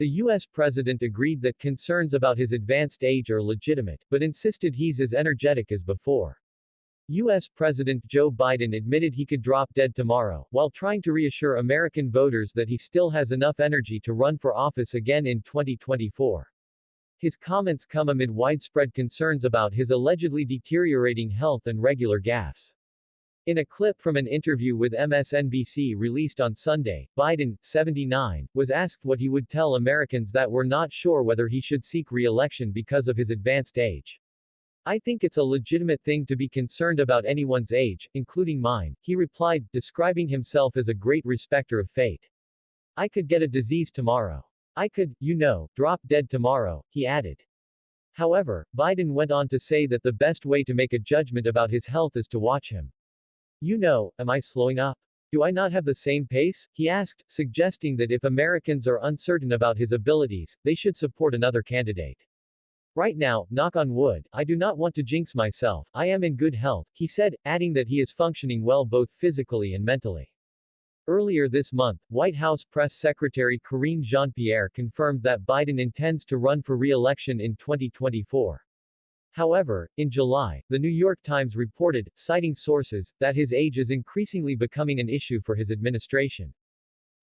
The U.S. president agreed that concerns about his advanced age are legitimate, but insisted he's as energetic as before. U.S. President Joe Biden admitted he could drop dead tomorrow, while trying to reassure American voters that he still has enough energy to run for office again in 2024. His comments come amid widespread concerns about his allegedly deteriorating health and regular gaffes. In a clip from an interview with MSNBC released on Sunday, Biden, 79, was asked what he would tell Americans that were not sure whether he should seek re-election because of his advanced age. I think it's a legitimate thing to be concerned about anyone's age, including mine, he replied, describing himself as a great respecter of fate. I could get a disease tomorrow. I could, you know, drop dead tomorrow, he added. However, Biden went on to say that the best way to make a judgment about his health is to watch him. You know, am I slowing up? Do I not have the same pace? He asked, suggesting that if Americans are uncertain about his abilities, they should support another candidate. Right now, knock on wood, I do not want to jinx myself, I am in good health, he said, adding that he is functioning well both physically and mentally. Earlier this month, White House Press Secretary Karine Jean-Pierre confirmed that Biden intends to run for re-election in 2024. However, in July, the New York Times reported, citing sources, that his age is increasingly becoming an issue for his administration.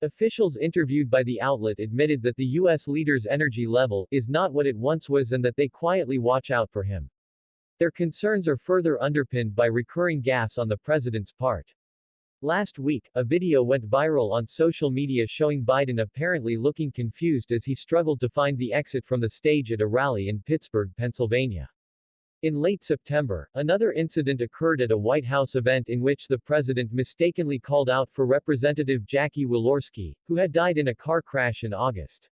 Officials interviewed by the outlet admitted that the U.S. leader's energy level is not what it once was and that they quietly watch out for him. Their concerns are further underpinned by recurring gaffes on the president's part. Last week, a video went viral on social media showing Biden apparently looking confused as he struggled to find the exit from the stage at a rally in Pittsburgh, Pennsylvania. In late September, another incident occurred at a White House event in which the president mistakenly called out for Representative Jackie Walorski, who had died in a car crash in August.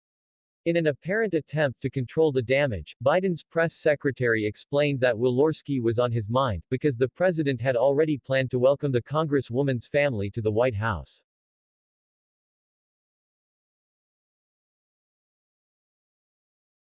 In an apparent attempt to control the damage, Biden's press secretary explained that Walorski was on his mind, because the president had already planned to welcome the congresswoman's family to the White House.